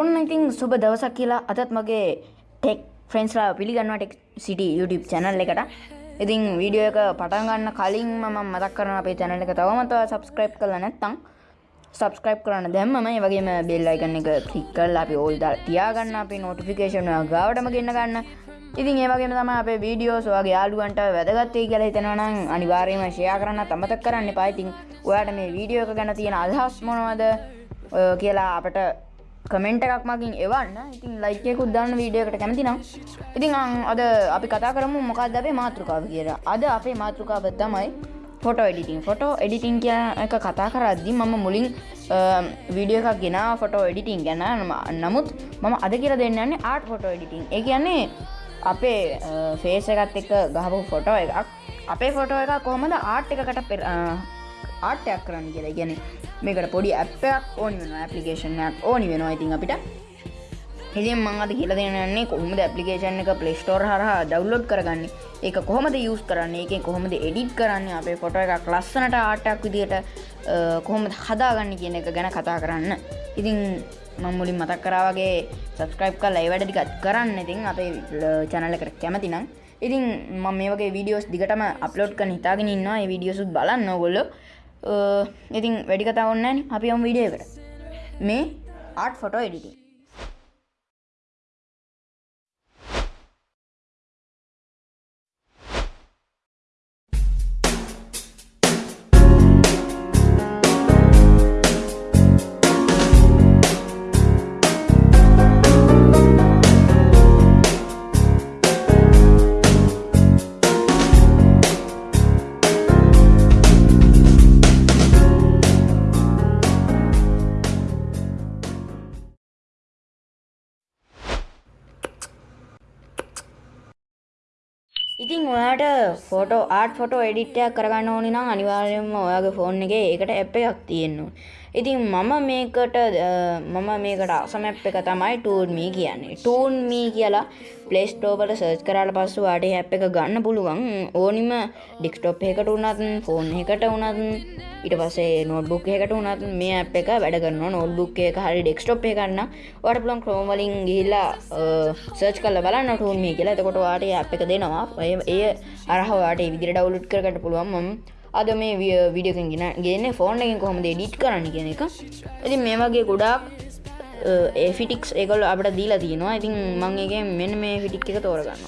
ඔන්න ඉතින් සුබ දවසක් කියලා අදත් මගේ ටෙක් ෆ්‍රෙන්ස්ලා පිළිගන්නවා ටෙක් සිටි YouTube චැනල් එකට. ඉතින් වීඩියෝ එක පටන් ගන්න කලින් මම මතක් කරන අපේ channel එක තවමත් subscribe කරලා නැත්නම් subscribe කරන්න දැම්මම ඒ වගේම bell icon එක click කරලා අපි all දාලා තියාගන්න අපේ notification එක ගාවටම ගෙන්න ගන්න. ඉතින් ඒ වගේම තමයි අපේ වීඩියෝස් ඔයාගේ යාළුවන්ට වැදගත් වෙයි කියලා හිතනවා නම් අනිවාර්යයෙන්ම share කරන්නත් අමතක කරන්න එපා. ඉතින් ඔයාට මේ වීඩියෝ එක ගැන තියෙන අදහස් මොනවද ඔය කියලා අපට කමෙන්ට් එකක් මගින් එවන්න. ඉතින් ලයික් එකකුත් දාන්න වීඩියෝ එකට කැමති නම්. ඉතින් අං අද අපි කතා කරමු මොකක්ද අපේ මාතෘකාව කියලා. අද අපේ මාතෘකාව තමයි ෆොටෝ එඩිටින් ෆොටෝ එඩිටින් කියන එක කතා කරද්දි මම මුලින් වීඩියෝ එකක් ගෙන ෆොටෝ එඩිටින් ගැන. නමුත් මම අද කියලා දෙන්න යන්නේ ආට් ෆොටෝ එඩිටින් ඒ කියන්නේ අපේ ෆේස් එකත් එක්ක ගහපු ෆොටෝ එකක්. අපේ ෆොටෝ එක කොහොමද ආට් එකකට ආට්ටයක් කරන්න කියලා. ගැන මේකට පොඩි ඇප්පයක් ඕනි වෙන ඇපලිකේෂන්යක් ඕනි වෙනවා. ඉතින් අපිට ඉතින් මං අද කියලා දෙන්නේ කොහොමද ඇප්ලිකේෂන් එක Play Store හරහා ඩවුන්ලෝඩ් කරගන්නේ? ඒක කොහොමද යූස් කරන්නේ? ඒකෙන් කොහොමද එඩිට් කරන්නේ? අපේ ෆොටෝ එකක් ලස්සනට ආර්ට් එකක් විදියට කොහොමද හදාගන්නේ කියන එක ගැන කතා කරන්න. ඉතින් මම මුලින් මතක් කරා වගේ සබස්ක්‍රයිබ් කරලා ඒ වැඩ ටිකක් කරන්න. ඉතින් අපේ channel එකට කැමති නම්. ඉතින් මම මේ වගේ වීඩියෝස් දිගටම අප්ලෝඩ් කරන්න හිතාගෙන ඉන්නවා. ඒ වීඩියෝස් බලන්න ඕගොල්ලෝ. ඉතින් වැඩි කතා ඔන්නෑන අපි යම් විඩිය එකට. මේ ආට් ෆොටෝ එඩිටින් ඉතින් ඔයාට ෆොටෝ ආට් ෆොටෝ එඩිට්ටයක් කරගන්න ඕනි නම් අනිවාර්යයෙන්ම ඔයාගේ ෆෝන් එකේ ඒකට ඇප් එකක් තියෙන්න ඕනේ. ඉතින් මම මේකට මම මේකට අවසම ඇප් එක තමයි ටූන්මී කියන්නේ. ටූන්මී කියලා ප්ලේ ස්ටෝර් වල සර්ච් කරාට පස්සේ ඔයාට මේ ඇප් එක ගන්න පුළුවන්. ඕනිම ඩෙස්ක්ටොප් එකකට වුණත් ෆෝන් එකකට වුණත් ඊට පස්සේ නෝට්බුක් එකකට වුණත් මේ ඇප් එක වැඩ කරනවා. නෝට්බුක් එක හරි ඩෙස්ක්ටොප් එක ගන්න ඔයාට පුළුවන් Chrome වලින් ගිහිල්ලා සර්ච් කරලා බලන්න ටූන්මී කියලා. එතකොට ඔයාට මේ ඇප් එක දෙනවා. ඒ අරහ ඔයාට ඒ විදිහට ඩවුන්ලෝඩ් කරගන්න පුළුවන්. මම අද මේ විඩියකින් ගෙන ගෙන ෆෝන් එකින් කොහොමද ඩිට් කරන්න කියන එක. ඉතින් මේ වගේ ගොඩාක් ඒෆිටික්ස් එකල් අපට දීලා තියෙනවා. ඉතින් මං එක මෙන්න මේ ෆිටික් එක තෝරගන්න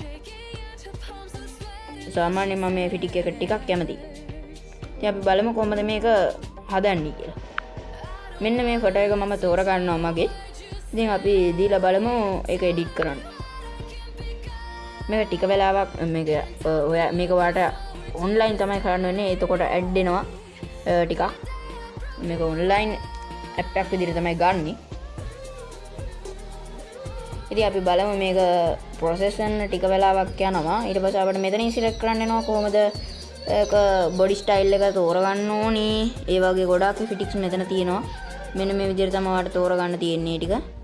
සාමාන්‍ය මම මේ ෆිටික් එක ටිකක් කැමති අපි බලම කොමද මේක හදන්නේ කියලා. මෙන්න මේ ෆොට එක මම තෝරගන්නවා මගේ. ඉතින් අපි දීලා බලමු එක එඩිට් කරන්න. මේ ටික වෙලාවක් ඔය මේක වාට ඔන්ලයින් තමයි කරන්න වෙන්නේ. එතකොට ඇඩ්ඩෙනවා ටිකක්. මේක ඔන්ලයින් ඇප්පක් විදිර තමයි ගන්නේ. ඉති අපි බලම මේක පොසෙසන් ටික වෙලාවක් යනවා. ඉට පසාට මෙතන සිලෙක් කරන්නවා කොහොමද බොඩි ස්ටයිල් එක තෝරගන්න ඕනේ. ඒ වගේ ගොඩක් ෆිටික්ස් මෙතන තියෙනවා. මෙන්න මේ විදිර තමවට තෝරගන්න තියෙන්නේ ටික.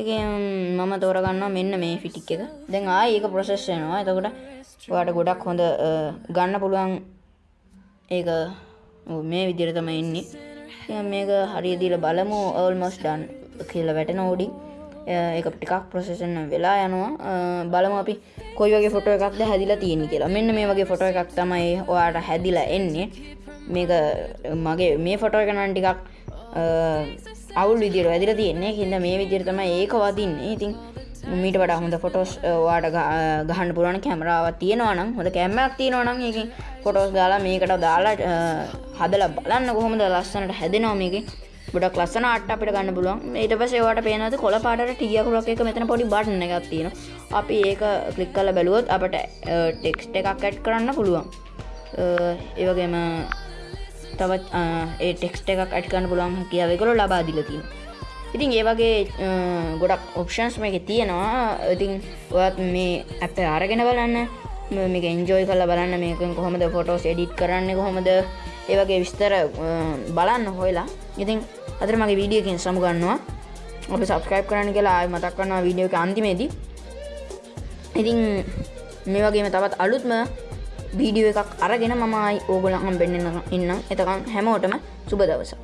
එක මම තෝරගන්න මෙන්න මේ ෆිටික් එක. දැන් ආ ඒක ප්‍රොසෙස්නවා එතකොට වාට ගොඩක් හොඳ ගන්න පුළුවන් ඒක මේ විදිර තම එන්නේ මේක හරිදිල බලමු. ඔල්මොස් ඩන් කියල වැටෙන ඕඩි එක ටිකක් ප්‍රසෙසන්න වෙලා යනවා. බලම අපි කොයි වගේ ෆොට එකක්ද හැදිලා තියෙන කියලා. මෙන්න මේ වගේ ෆොට එකක් තමයි ඔයාට හැදිලා එන්නේ. මේක මගේ මේ ෆොටෝ එකනන් ටිකක් අවුල් විදිර වැදිර තියෙන්නේ. හිද මේ විදිර තම ඒක වදින්නේ. ඉතින් මීට වට හොඳ ෆොටෝස් වාට ගහන්න පුරුවන කැමරාව තියෙනවනම් හොඳ කැම්මක් තියෙනවනම් එක ෆොටෝස් දාලා මේකට දාලා හදල බලන්න කොහොමද ලස්සනට හැදෙනවා මේක ගොඩක් ලස්සන අට අපිට ගන්න පුළුවන්. ඊට පස්සේ ඒවට පේනවාද කොළ පාටට ටියකුරක් එක මෙතන පොඩි බටන් එකක් තියෙනවා. අපි ඒක ක්ලික් කරලා බැලුවොත් අපට ටෙක්ස්ට් එකක් ඇඩ් කරන්න පුළුවන්. ඒවගේම තවත් ඒ ටෙක්ස්ට එකක් ඇට් කරන්න පුළුවන් කියවෙකරු ලබා දිලතින් ඉතින් ඒ වගේ ගොඩක් ඔප්ෂන්ස් මේක තියෙනවා. ඉතින් ඔයත් මේ ඇප අරගෙන බලන්න. මේක එන්ජෝයි කල බලන්න. මේකෙන් කොහොමද ෆොටෝස් එඩිට් කරන්න කොහොමද? ඒවගේ විස්තර බලන්න හොයලා. ඉතින් අතර මගේ වීඩියකින් සමුගන්නවා ඔබ සබස්ක්‍රයිප් කරන්න කියලා ආය මතක් කරන්නවා වීඩියෝ එක අන්තිමේදී. ඉතින් මේ වගේම තවත් අලුත්ම වීඩියෝ එකක් අරගෙන මමයි ඕගොලහම් බෙන්න්න ඉන්න එතකම් හැමෝටම සුබ දවසා